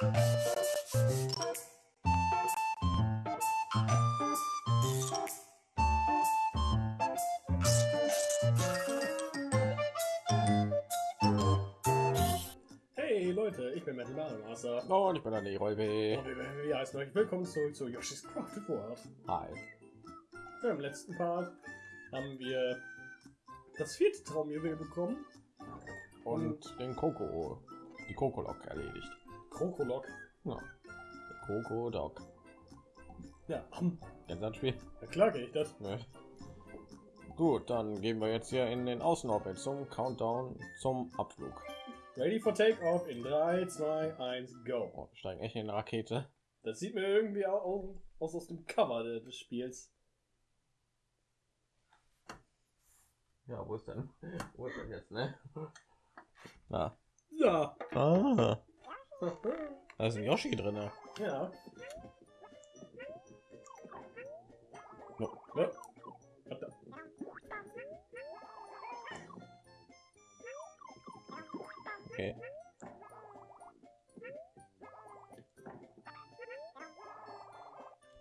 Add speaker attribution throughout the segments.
Speaker 1: Hey Leute, ich bin Metal Mario Master.
Speaker 2: Und ich bin der Leroy B.
Speaker 1: Und wir heißen euch willkommen zurück zu Yoshi's Crafted World.
Speaker 2: Hi.
Speaker 1: Ja, Im letzten Part haben wir das vierte Traumjuwel bekommen.
Speaker 2: Und den Coco, die Coco-Lok erledigt.
Speaker 1: Krokolok.
Speaker 2: Ja. Der Coco-Dog.
Speaker 1: Ja, hm,
Speaker 2: Kennst du das Spiel?
Speaker 1: na klar kenn ich das.
Speaker 2: Ne? Gut, dann gehen wir jetzt hier in den Außenorbit zum Countdown zum Abflug.
Speaker 1: Ready for Takeoff in 3, 2, 1, go.
Speaker 2: Oh, wir steigen echt in eine Rakete.
Speaker 1: Das sieht mir irgendwie au- aus, aus dem Cover de- des Spiels.
Speaker 2: Ja, wo ist denn? Wo ist denn jetzt, ne? Na.
Speaker 1: Ja.
Speaker 2: Ah. Da ist ein Yoshi drin. ne?
Speaker 1: ja.
Speaker 2: No.
Speaker 1: Warte.
Speaker 2: Okay.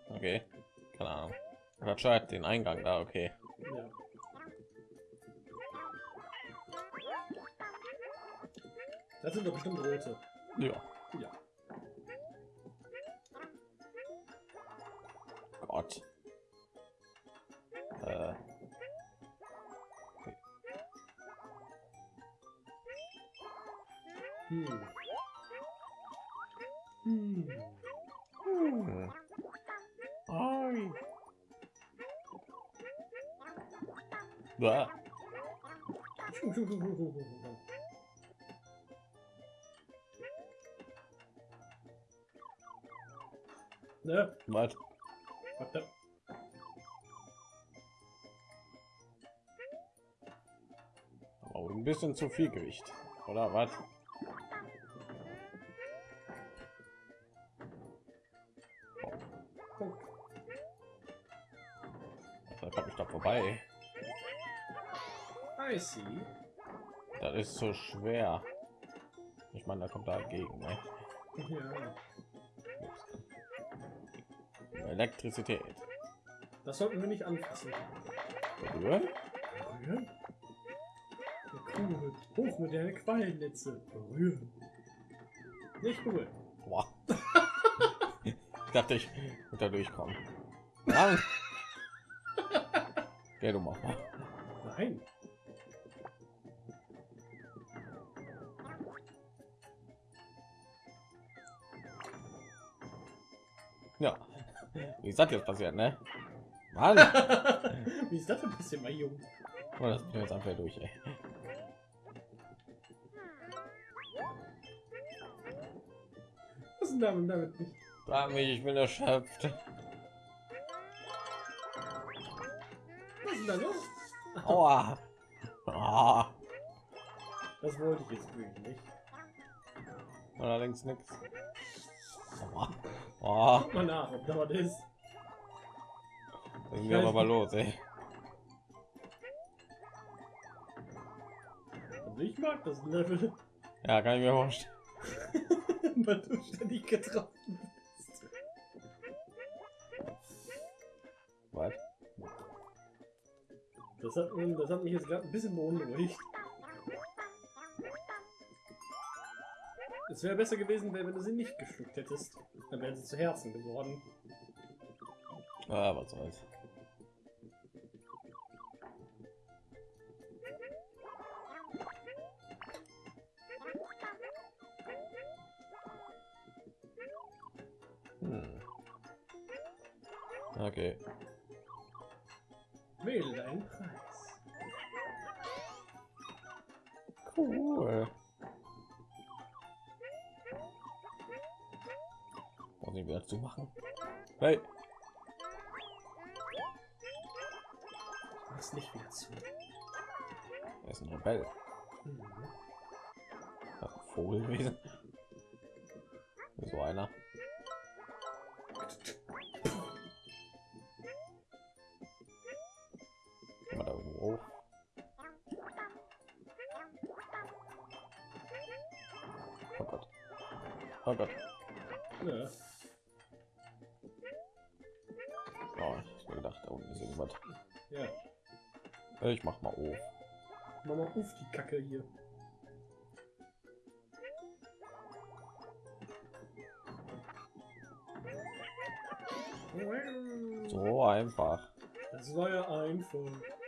Speaker 2: Okay. Keine Ahnung. Ratschat den Eingang da, okay.
Speaker 1: Ja. Das sind doch bestimmt rote.
Speaker 2: Ja.
Speaker 1: Ja.
Speaker 2: Gott. Äh.
Speaker 1: Hm. Hm.
Speaker 2: Hm. Ai. Bäh.
Speaker 1: Ne?
Speaker 2: Was?
Speaker 1: Warte.
Speaker 2: Oh, ein bisschen zu viel Gewicht. Oder was?
Speaker 1: Punkt.
Speaker 2: Da komme ich da vorbei.
Speaker 1: I see.
Speaker 2: Das ist so schwer. Ich meine, da kommt da entgegen. Ne?
Speaker 1: Ja.
Speaker 2: Elektrizität.
Speaker 1: Das sollten wir nicht anfassen.
Speaker 2: Berühren?
Speaker 1: Berühren? Cool. Hoch mit der Qualennetze. Berühren. Nicht cool.
Speaker 2: Boah. ich dachte, ich würde da durchkommen. Nein. Geh du mach mal.
Speaker 1: Nein.
Speaker 2: Wie ist das jetzt passiert, ne? Mann.
Speaker 1: Wie ist das denn passiert, mein Junge?
Speaker 2: Oh, das bin jetzt einfach durch, ey.
Speaker 1: Was ist denn damit, damit nicht?
Speaker 2: Sag mich, ich bin erschöpft.
Speaker 1: Was ist denn da los?
Speaker 2: Aua. Ah.
Speaker 1: Das wollte ich jetzt wirklich nicht.
Speaker 2: Allerdings nichts. Aua. Oh,
Speaker 1: Guck mal nach, ob da was ist.
Speaker 2: Geht aber mal los, ey.
Speaker 1: Also ich mag das Level,
Speaker 2: Ja, kann ich mir vorstellen.
Speaker 1: weil du ständig getroffen bist.
Speaker 2: Was?
Speaker 1: Das hat, das hat mich jetzt gerade ein bisschen beunruhigt. Es wäre besser gewesen, wenn du sie nicht geschluckt hättest. Dann wären sie zu Herzen geworden.
Speaker 2: Ah, was soll's. Okay.
Speaker 1: Wähle deinen Preis.
Speaker 2: Cool. Muss ich wieder zu machen? Hey.
Speaker 1: Mach's nicht wieder zu.
Speaker 2: Er ist ein Rebell.
Speaker 1: Mhm.
Speaker 2: Ist ein Vogel gewesen. So einer. Hoch. Oh Gott. Oh Gott.
Speaker 1: Ja.
Speaker 2: Oh, ich hab gedacht, da unten ist irgendwas.
Speaker 1: Ja.
Speaker 2: Ich mach mal auf.
Speaker 1: Mach mal auf die Kacke hier.
Speaker 2: So einfach.
Speaker 1: Das war ja einfach.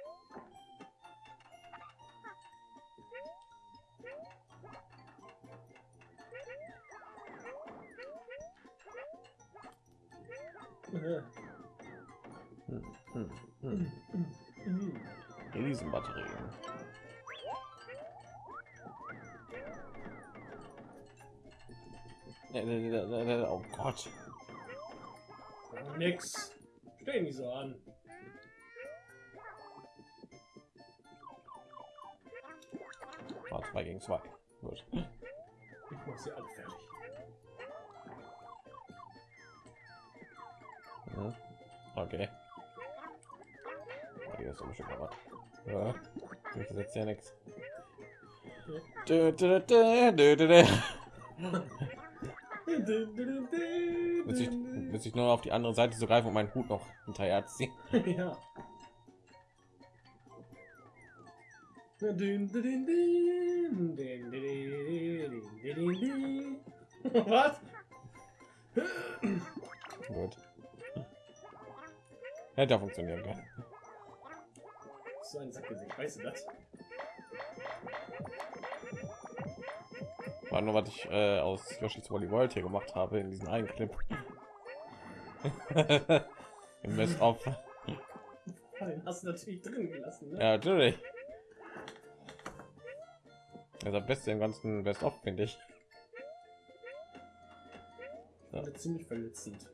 Speaker 2: Riesenbatterien. Oh Gott.
Speaker 1: Nix. Stehen die so an.
Speaker 2: War 2 gegen 2. Gut.
Speaker 1: Ich muss sie alle fertig.
Speaker 2: Okay. Hier ist schon mal was. Ja. Ich setze ja nichts. Muss ich, muss ich nur auf die andere Seite so greifen und meinen Hut noch hinterher ziehen.
Speaker 1: ja. Dün, dün,
Speaker 2: Hätte funktionieren können.
Speaker 1: So ein Sackgesicht, weißt du das?
Speaker 2: War nur, was ich äh, aus Yoshi's Woolly World hier gemacht habe in diesen einen Clip. Im Best of.
Speaker 1: Ah, Den hast du natürlich drin gelassen, ne?
Speaker 2: Ja, natürlich. Das Beste im ganzen Best of, finde ich.
Speaker 1: Ja. Ziemlich verletzend.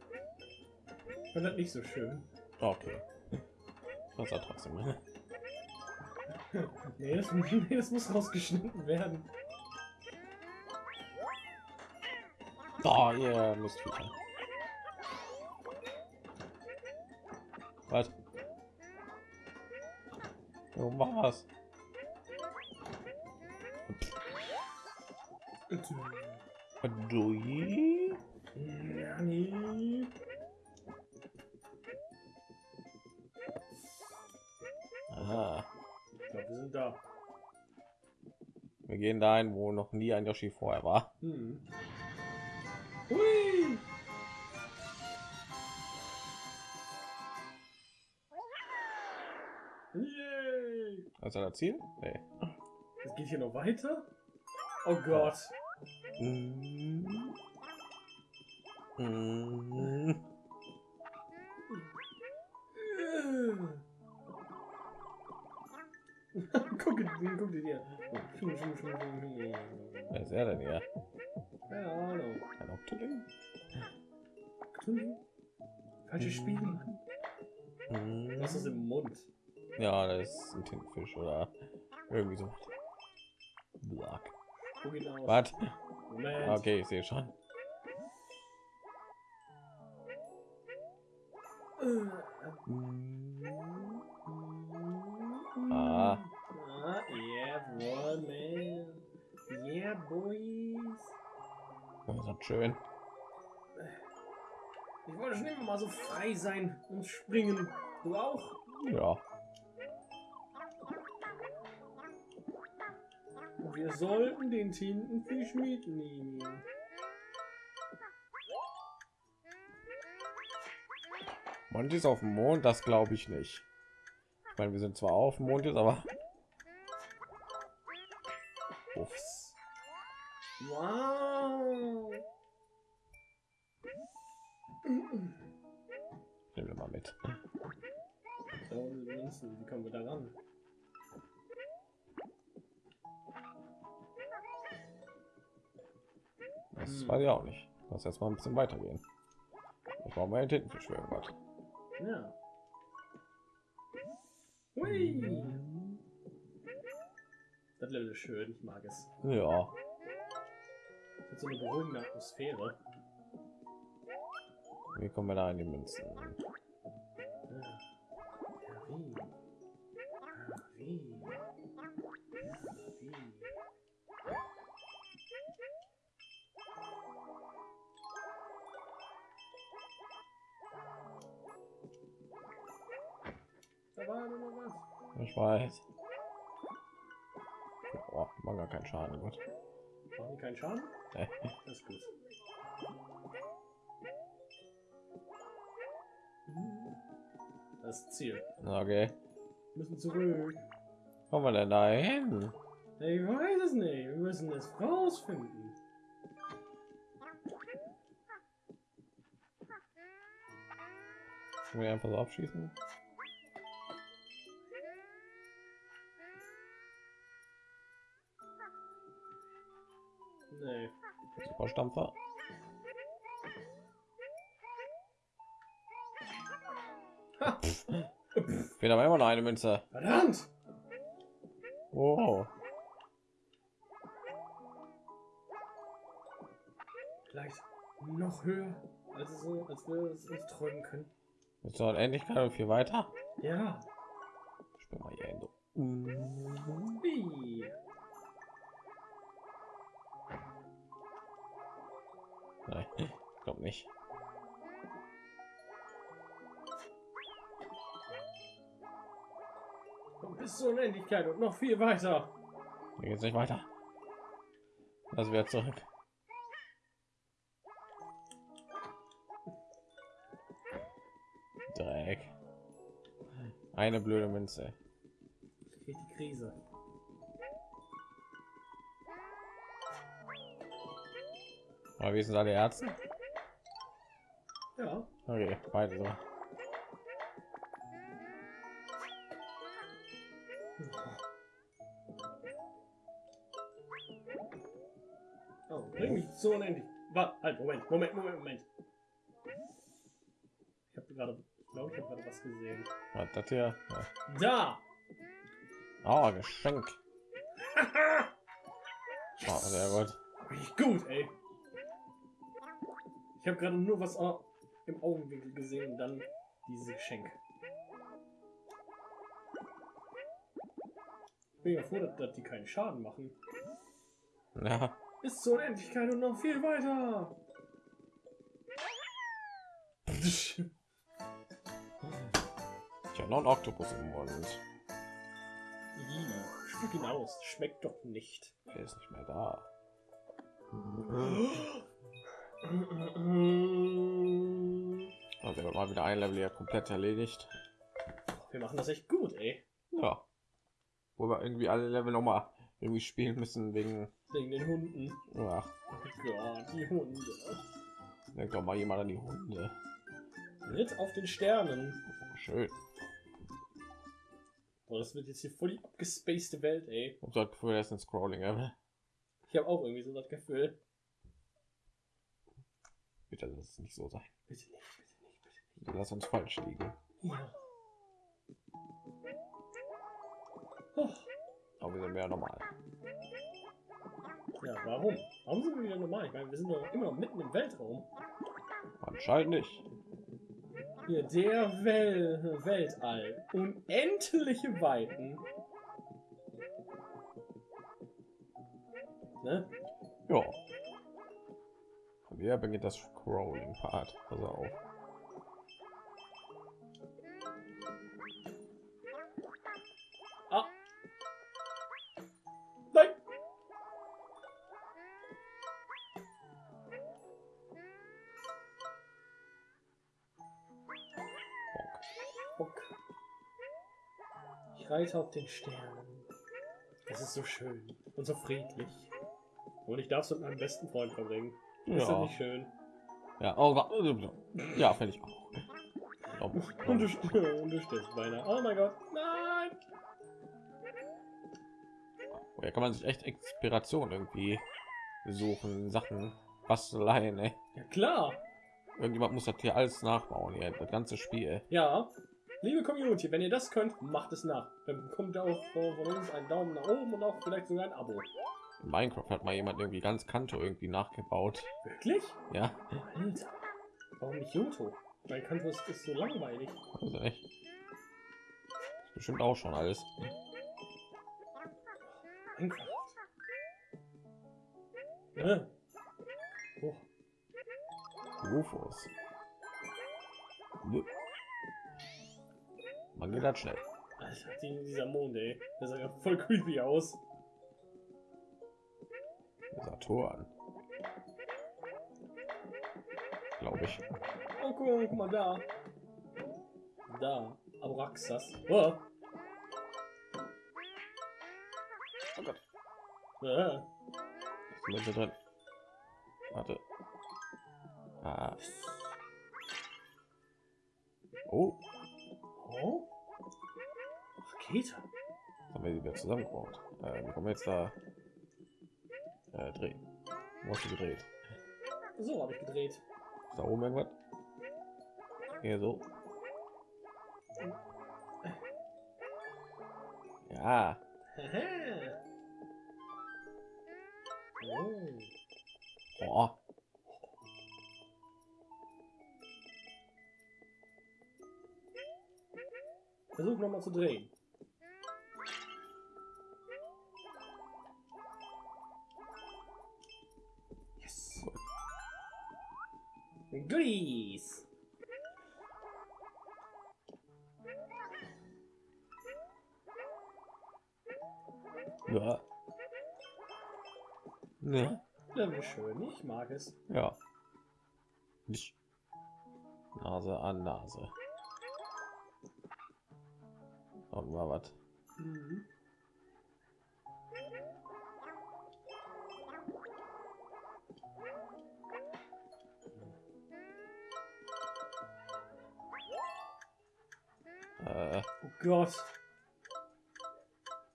Speaker 1: Ich fand das nicht so schön.
Speaker 2: Okay. Das war trotzdem.
Speaker 1: Nee, das, nee, das muss rausgeschnitten werden.
Speaker 2: Oh, ihr müsst wieder. Was? Du was? Du? Aha.
Speaker 1: Ich glaube, wir sind da.
Speaker 2: Wir gehen dahin, wo noch nie ein Yoshi vorher war.
Speaker 1: Hm.
Speaker 2: Also das Ziel? Nee.
Speaker 1: Es geht hier noch weiter? Oh Gott.
Speaker 2: Mm. Mm.
Speaker 1: guck, dir- guck dir schwung.
Speaker 2: Wer ist er denn hier?
Speaker 1: Keine Ahnung.
Speaker 2: Ein Octoling?
Speaker 1: Cthulhu? Falsches Spiel.
Speaker 2: Mm.
Speaker 1: Was ist im Mund?
Speaker 2: Ja, das ist ein Tintenfisch oder irgendwie so. Black. Was? Okay, ich sehe schon. Ah.
Speaker 1: Ah, yeah, boy, man. Yeah, boys.
Speaker 2: Das ist schön.
Speaker 1: Ich wollte schon immer mal so frei sein und springen. Du auch?
Speaker 2: Ja.
Speaker 1: Wir sollten den Tintenfisch mitnehmen.
Speaker 2: Mond ist auf dem Mond, das glaube ich nicht. Ich meine, wir sind zwar auf dem Mond jetzt, aber Uffs.
Speaker 1: Wow.
Speaker 2: nehmen wir mal mit.
Speaker 1: Wie kommen wir da ran?
Speaker 2: Das
Speaker 1: Hm.
Speaker 2: weiß ich auch nicht. Lass jetzt mal ein bisschen weitergehen. Ich brauche mal einen Tintenfisch für irgendwas.
Speaker 1: Ja. Hui. Das Level ist schön, ich mag es.
Speaker 2: Ja,
Speaker 1: Es hat so eine beruhigende Atmosphäre.
Speaker 2: wie kommen wir da in die Münzen?
Speaker 1: Da war nur noch was.
Speaker 2: Ich weiß. Boah, machen gar keinen Schaden. Gut.
Speaker 1: Die keinen Schaden?
Speaker 2: Nee.
Speaker 1: Das ist gut. Das Ziel.
Speaker 2: Okay.
Speaker 1: Wir müssen zurück.
Speaker 2: Kommen wir denn da hin?
Speaker 1: Ich weiß es nicht. Wir müssen es rausfinden.
Speaker 2: Können wir einfach so abschießen? Superstampfer.
Speaker 1: Ha.
Speaker 2: Fehlt aber immer noch eine Münze.
Speaker 1: Verdammt!
Speaker 2: Wow.
Speaker 1: Vielleicht noch höher, als, so, als wir es uns träumen können.
Speaker 2: Jetzt noch endlich gerade viel weiter.
Speaker 1: Ja.
Speaker 2: Ich bin mal hier hin. Nicht.
Speaker 1: Und bis zur Unendlichkeit und noch viel weiter.
Speaker 2: Hier geht's nicht weiter. Also wieder zurück. Dreck. Eine blöde Münze.
Speaker 1: Die Krise.
Speaker 2: Aber wie sind alle Ärzte?
Speaker 1: Ja.
Speaker 2: Okay, beide so.
Speaker 1: Oh, bring mich zur Unendlichkeit. Warte, halt, Moment, Moment, Moment, Moment. Ich habe gerade, glaube ich, habe gerade was gesehen.
Speaker 2: Was das hier? Ja.
Speaker 1: Da!
Speaker 2: Oh, Geschenk. Oh, sehr gut.
Speaker 1: Gut, ey. Ich habe gerade nur was au- im Augenwinkel gesehen und dann dieses Geschenk. Ich bin ja froh, dass, die keinen Schaden machen.
Speaker 2: Ja,
Speaker 1: Bis zur Unendlichkeit und noch viel weiter.
Speaker 2: ich habe noch einen Oktopus im Mund.
Speaker 1: Spuck ihn aus. Schmeckt doch nicht.
Speaker 2: Der ist nicht mehr da. Mal wieder ein Level hier komplett erledigt.
Speaker 1: Wir machen das echt gut, ey.
Speaker 2: Ja. Wo wir irgendwie alle Level noch mal irgendwie spielen müssen wegen.
Speaker 1: Wegen den Hunden.
Speaker 2: Ja,
Speaker 1: Gott, die Hunde.
Speaker 2: denkt doch mal jemand an die Hunde.
Speaker 1: Ritt auf den Sternen.
Speaker 2: Schön.
Speaker 1: Boah, das wird jetzt hier voll die abgespacede Welt, ey.
Speaker 2: Und so das Gefühl, das ist ein Scrolling Level.
Speaker 1: Ich habe auch irgendwie so das Gefühl.
Speaker 2: Bitte lass es nicht so sein.
Speaker 1: Bitte
Speaker 2: lass uns falsch liegen.
Speaker 1: Ja.
Speaker 2: Aber wir sind mehr normal.
Speaker 1: ja, warum? Warum sind wir wieder normal? Ich meine, wir sind doch immer noch mitten im Weltraum.
Speaker 2: Anscheinend nicht.
Speaker 1: Hier, der Wel Weltall. Unendliche Weiten. Ne?
Speaker 2: Ja. Und hier beginnt das Scrolling-Part. Pass auf.
Speaker 1: Ich reite auf den Sternen. Es ist so schön und so friedlich. Und ich darf es mit meinem besten Freund verbringen. Ist das
Speaker 2: Ja.
Speaker 1: nicht schön?
Speaker 2: Ja, oh, ja, finde ich auch. Oh,
Speaker 1: Und du, und du stirbst beinahe. Oh mein Gott. Nein!
Speaker 2: oh, hier kann man sich echt Inspiration irgendwie suchen, Sachen, Basteleien, ey.
Speaker 1: Ja klar.
Speaker 2: Irgendjemand muss das hier alles nachbauen, hier, das ganze Spiel.
Speaker 1: Ja. Liebe Community, wenn ihr das könnt, macht es nach. Dann bekommt ihr auch von uns einen Daumen nach oben und auch vielleicht sogar ein Abo.
Speaker 2: In Minecraft hat mal jemand irgendwie ganz Kanto irgendwie nachgebaut.
Speaker 1: Wirklich?
Speaker 2: Ja,
Speaker 1: Alter. Warum nicht Joto? Mein Kanto ist, ist so langweilig.
Speaker 2: also echt. Ist bestimmt auch schon alles.
Speaker 1: Minecraft. Ja. Oh.
Speaker 2: Rufus. Man geht halt schnell.
Speaker 1: Alter, dieser Mond, ey. Der sah ja voll creepy aus.
Speaker 2: Saturn. Glaube ich.
Speaker 1: Oh, guck mal, da. Da. Abraxas. Oh.
Speaker 2: Oh Gott.
Speaker 1: Ah.
Speaker 2: Ist Mitte drin. Warte. Ah. Oh.
Speaker 1: Rakete.
Speaker 2: haben wir die wieder zusammengebaut. Äh, wie kommen wir jetzt da äh, drehen? Wo hast du gedreht?
Speaker 1: So habe ich gedreht.
Speaker 2: Ist da oben irgendwas? Hier so. Ja.
Speaker 1: Oh.
Speaker 2: Boah.
Speaker 1: Versuch noch mal zu drehen. Es.
Speaker 2: Ja. Nase an Nase. Und mal was.
Speaker 1: Mhm.
Speaker 2: Äh,
Speaker 1: Oh Gott.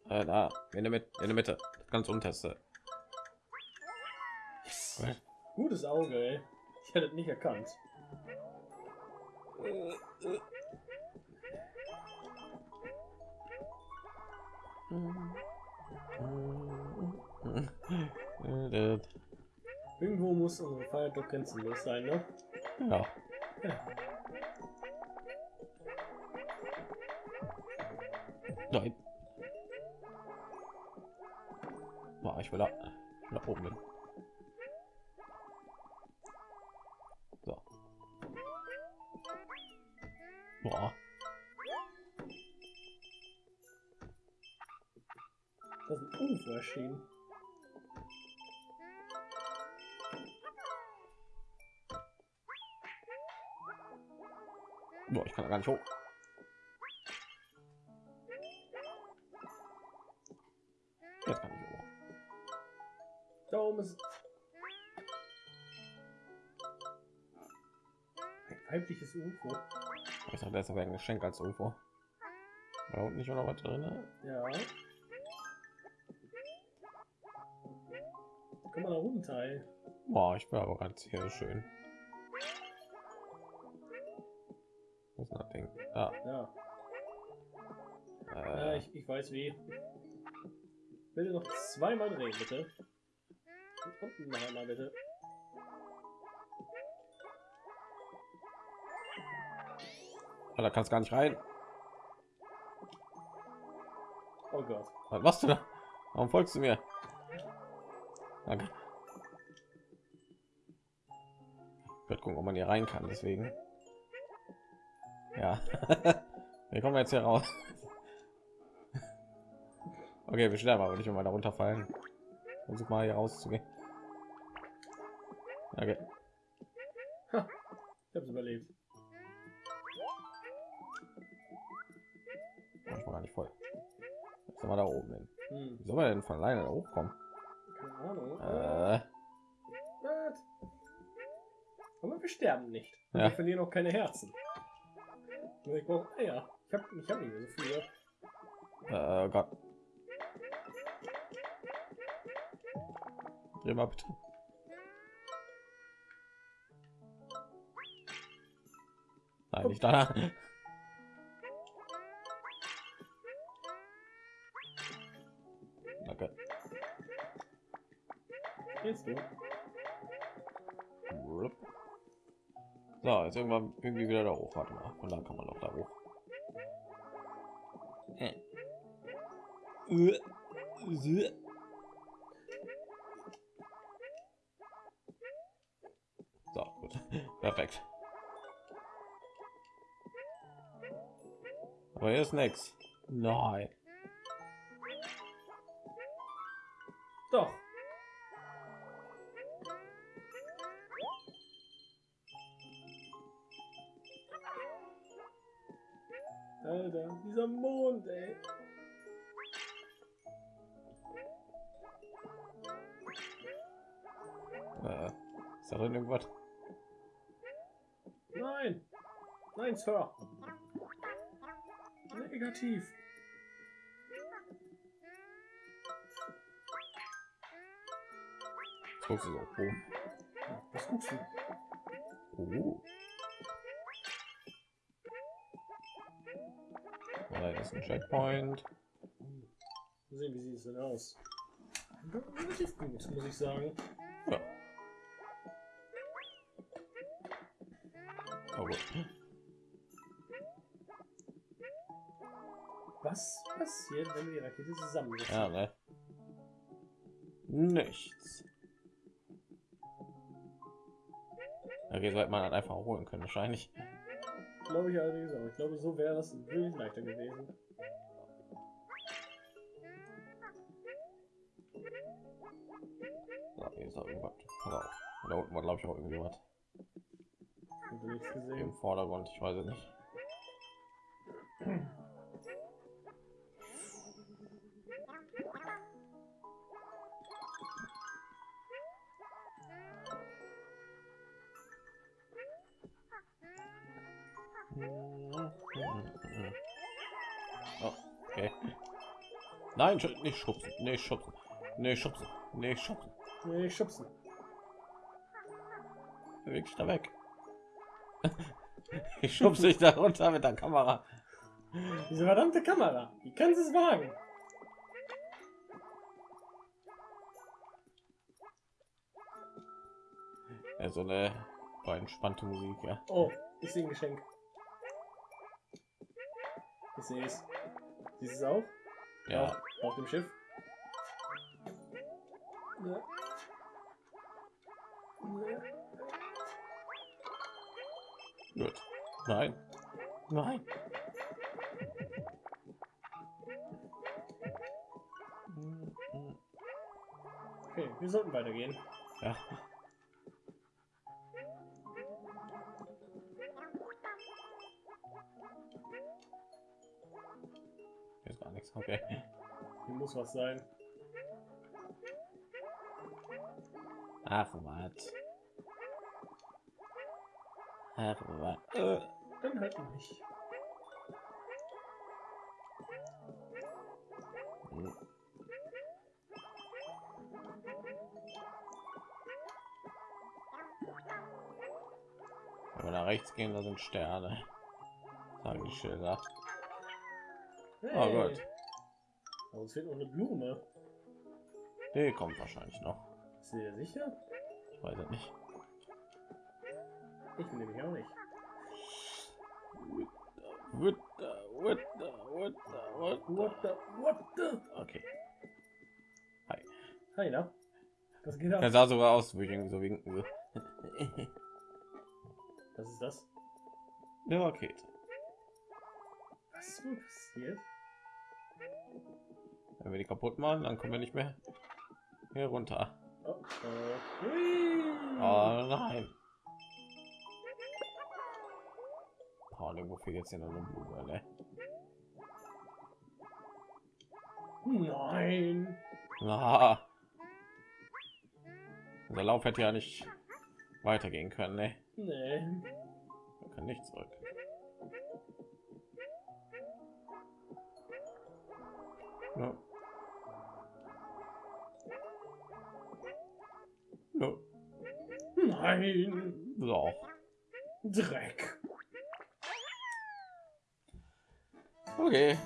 Speaker 2: äh, da, in der Mitte, in der Mitte, ganz unterste.
Speaker 1: Gutes Auge, ey. Ich hätte es nicht erkannt. Irgendwo muss unsere Feier doch grenzenlos sein, ne?
Speaker 2: Ja. Nein. Boah. Da
Speaker 1: ist ein UFO erschienen.
Speaker 2: Boah, ich kann da gar nicht hoch.
Speaker 1: Ein weibliches UFO.
Speaker 2: Ich dachte, das wäre ein Geschenk als UFO. Unten nicht noch was drin?
Speaker 1: Ja. Komm mal da runter, ey.
Speaker 2: Boah, ich bin aber ganz hier schön. Muss nachdenken. Ah,
Speaker 1: Ja.
Speaker 2: äh,
Speaker 1: Ja, ich, ich weiß wie. Bitte noch zweimal drehen, bitte. Und unten noch einmal, bitte.
Speaker 2: Da kannst gar nicht rein.
Speaker 1: Oh Gott.
Speaker 2: Was machst du da? Warum folgst du mir? Danke. Ich werde gucken, ob man hier rein kann. Deswegen. Ja. wir kommen jetzt hier raus. okay, wir sterben aber nicht, wenn wir da runterfallen. Versuch mal hier rauszugehen. Okay.
Speaker 1: Ich hab's überlebt.
Speaker 2: Nicht voll. Jetzt sind wir da oben hin.
Speaker 1: Hm,
Speaker 2: Wie soll man denn von alleine da hochkommen?
Speaker 1: keine Ahnung.
Speaker 2: Äh?
Speaker 1: Aber wir sterben nicht.
Speaker 2: Ja.
Speaker 1: Wir verlieren auch keine Herzen. Ich brauche Eier. Ich hab, ich hab nicht mehr so viele.
Speaker 2: äh, Gott. Dreh mal bitte. Nein, nicht da.
Speaker 1: Jetzt
Speaker 2: irgendwann irgendwie wieder da hoch. Warte mal. Und dann kann man noch da hoch. So, gut. Perfekt. Aber hier ist nix. Nein.
Speaker 1: Nein, Sir. Negativ.
Speaker 2: Jetzt guckst du so. Oh.
Speaker 1: Was guckst du?
Speaker 2: Oh. Da ist ein Checkpoint.
Speaker 1: Mal sehen, wie sieht es denn aus? Relativ gut, muss ich sagen.
Speaker 2: Ja. Oh,
Speaker 1: passiert, wenn wir die Rakete zusammensetzen?
Speaker 2: Ja, ne? Nichts. Okay, sollte man halt einfach holen können, wahrscheinlich.
Speaker 1: Glaube ich allerdings auch. Ich glaube, so wäre das wirklich leichter gewesen.
Speaker 2: So, hier ist auch irgendwas. Pass auf. Da unten war, glaube ich, auch irgendwie was. Im. Vordergrund, ich weiß es nicht. Oh, okay. Nein, nicht schubsen, nicht schubsen, nicht schubsen, nicht schubsen.
Speaker 1: Nee, schubsen.
Speaker 2: Beweg dich da weg. Ich schubse dich da runter mit der Kamera.
Speaker 1: Diese verdammte Kamera. Wie kannst du es wagen?
Speaker 2: Ja, so eine entspannte Musik, ja.
Speaker 1: Oh, ich sehe ein Geschenk. Ich sehe es. Siehst du es auch?
Speaker 2: Ja,
Speaker 1: Auf, auf dem Schiff. Ja. Ja.
Speaker 2: gut. Nein. Nein.
Speaker 1: Okay, wir sollten weitergehen.
Speaker 2: Ja. Nichts. Okay.
Speaker 1: Hier muss was sein.
Speaker 2: Ach, was. Ach, was. Äh.
Speaker 1: Dann halt nicht.
Speaker 2: Hm. Wenn wir nach rechts gehen, da sind Sterne. Sagen die Schilder. Oh Gott.
Speaker 1: Aber uns fehlt noch eine Blume.
Speaker 2: Die kommt wahrscheinlich noch.
Speaker 1: Ist dir sicher?
Speaker 2: Ich weiß es nicht.
Speaker 1: Ich bin nämlich auch nicht.
Speaker 2: What the, what the, what the, what the.
Speaker 1: What the, what the?
Speaker 2: Okay.
Speaker 1: Hi, na? Was geht ab?
Speaker 2: Er sah sogar aus, wie ich irgendwie so winken will.
Speaker 1: Was ist das?
Speaker 2: Eine Rakete.
Speaker 1: Was ist passiert?
Speaker 2: Wenn wir die kaputt machen, dann kommen wir nicht mehr hier runter.
Speaker 1: Oh,
Speaker 2: nein. Irgendwo fehlt jetzt hier noch eine Blume, ne?
Speaker 1: Nein.
Speaker 2: Ah. Unser Lauf hätte ja nicht weitergehen können, ne?
Speaker 1: Nee.
Speaker 2: Man kann nicht zurück. No. No.
Speaker 1: Nein.
Speaker 2: So.
Speaker 1: Dreck.
Speaker 2: Okay.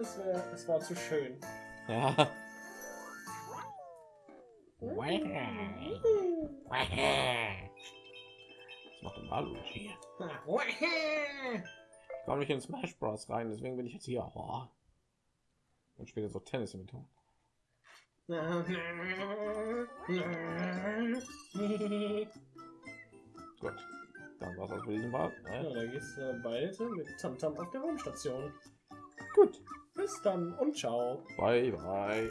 Speaker 1: Es, wär, es war zu schön.
Speaker 2: Ja. Was macht denn Waluigi? Ich komme nicht in Smash Bros rein, deswegen bin ich jetzt hier. Oh. Und spiele so Tennis mit ihm. Gut. Dann war das für diesen.
Speaker 1: Ja,
Speaker 2: Ne?
Speaker 1: da gehst du bald mit Tamtam auf der Raumstation.
Speaker 2: Gut.
Speaker 1: Bis dann und ciao.
Speaker 2: Bye, bye.